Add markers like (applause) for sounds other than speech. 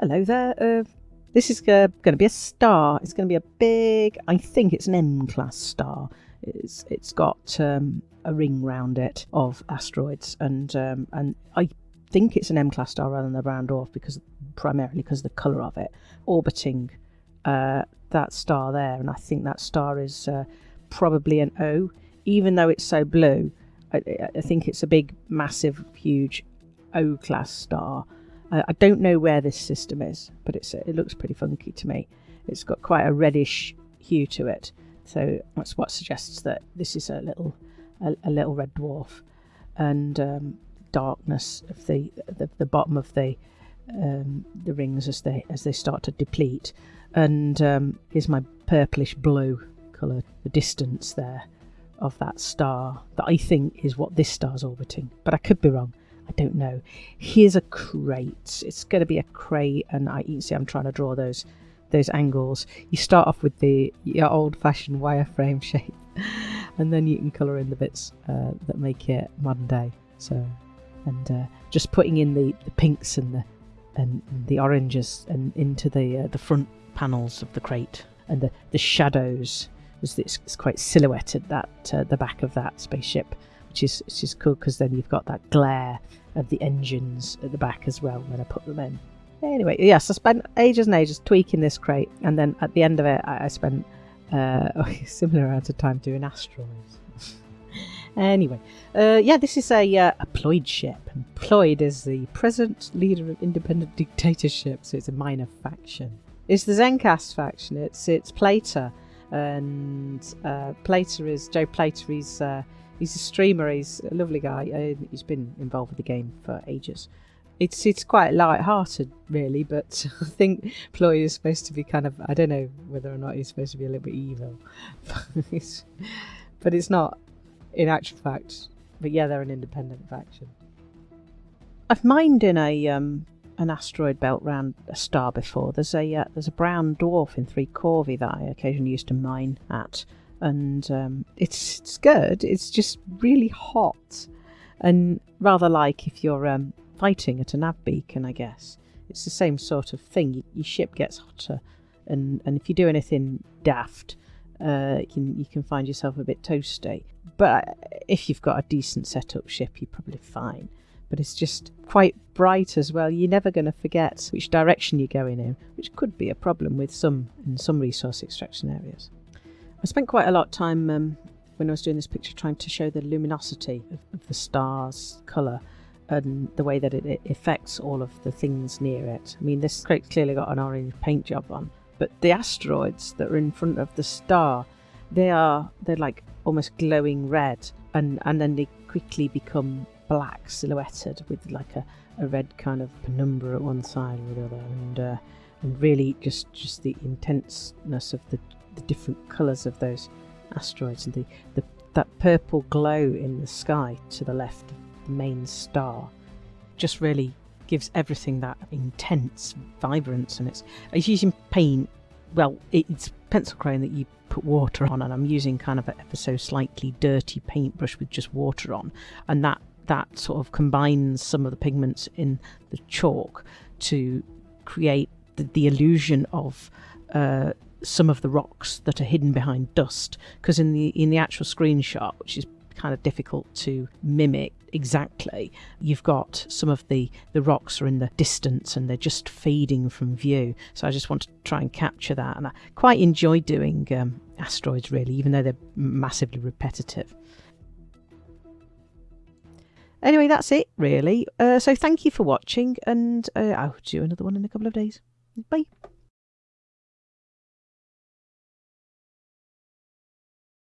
Hello there. Uh, this is uh, going to be a star. It's going to be a big. I think it's an M-class star. It's it's got um, a ring round it of asteroids, and um, and I think it's an M-class star rather than a brown dwarf because primarily because of the colour of it orbiting uh, that star there, and I think that star is uh, probably an O, even though it's so blue. I, I think it's a big, massive, huge O-class star. I don't know where this system is, but it's it looks pretty funky to me. It's got quite a reddish hue to it, so that's what suggests that this is a little a, a little red dwarf, and um, darkness of the, the the bottom of the um, the rings as they as they start to deplete, and um, here's my purplish blue colour, the distance there of that star that I think is what this star's orbiting, but I could be wrong. I don't know. Here's a crate. It's going to be a crate, and I, you see I'm trying to draw those those angles. You start off with the your old-fashioned wireframe (laughs) shape, and then you can colour in the bits uh, that make it modern day. So, and uh, just putting in the, the pinks and the and, and the oranges and into the uh, the front panels of the crate and the, the shadows it's, it's quite silhouetted that uh, the back of that spaceship which is which is cool because then you've got that glare of the engines at the back as well when I put them in. Anyway, yes, I spent ages and ages tweaking this crate, and then at the end of it, I, I spent uh, (laughs) a similar amount of time doing asteroids. (laughs) anyway, uh, yeah, this is a, uh, a Ploid ship, and Ploid is the present leader of independent (laughs) dictatorship, so it's a minor faction. It's the Zencast faction. It's it's Plater, and uh, Plater is Joe Plater. He's uh, he's a streamer. He's a lovely guy. He's been involved with the game for ages. It's it's quite light-hearted, really, but (laughs) I think Ploy is supposed to be kind of. I don't know whether or not he's supposed to be a little bit evil, (laughs) but it's not in actual fact. But yeah, they're an independent faction. I've mined in a um, an asteroid belt round a star before. There's a uh, there's a brown dwarf in Three Corvi that I occasionally used to mine at and um, it's it's good. It's just really hot, and rather like if you're um, fighting at an ab beacon, I guess it's the same sort of thing. Your ship gets hotter, and and if you do anything daft, uh, you can you can find yourself a bit toasty. But if you've got a decent setup ship, you're probably fine. But it's just quite bright as well. You're never going to forget which direction you're going in, which could be a problem with some in some resource extraction areas. I spent quite a lot of time um, when I was doing this picture trying to show the luminosity of, of the star's colour and the way that it, it, affects all of the things near it. I mean, this crate's clearly got an orange paint job on, but the asteroids that are in front of the star, they are they're like almost glowing red, and and then they quickly become black, silhouetted with like a, a red kind of penumbra at one side or the other, and uh, and really just just the intenseness of the the different colours of those asteroids and the, the that purple glow in the sky to the left of the main star just really gives everything that intense vibrance and it's it's using paint. Well it's pencil crayon that you put water on and I'm using kind of a ever so slightly dirty paintbrush with just water on. And that that sort of combines some of the pigments in the chalk to create the, the illusion of uh, some of the rocks that are hidden behind dust because in the in the actual screenshot which is kind of difficult to mimic exactly you've got some of the the rocks are in the distance and they're just fading from view. So i just want to try and capture that and i quite enjoy doing um, asteroids really even though they're massively repetitive. Anyway that's it really. Uh, so thank you for watching and uh, i'll do another one in a couple of days. Bye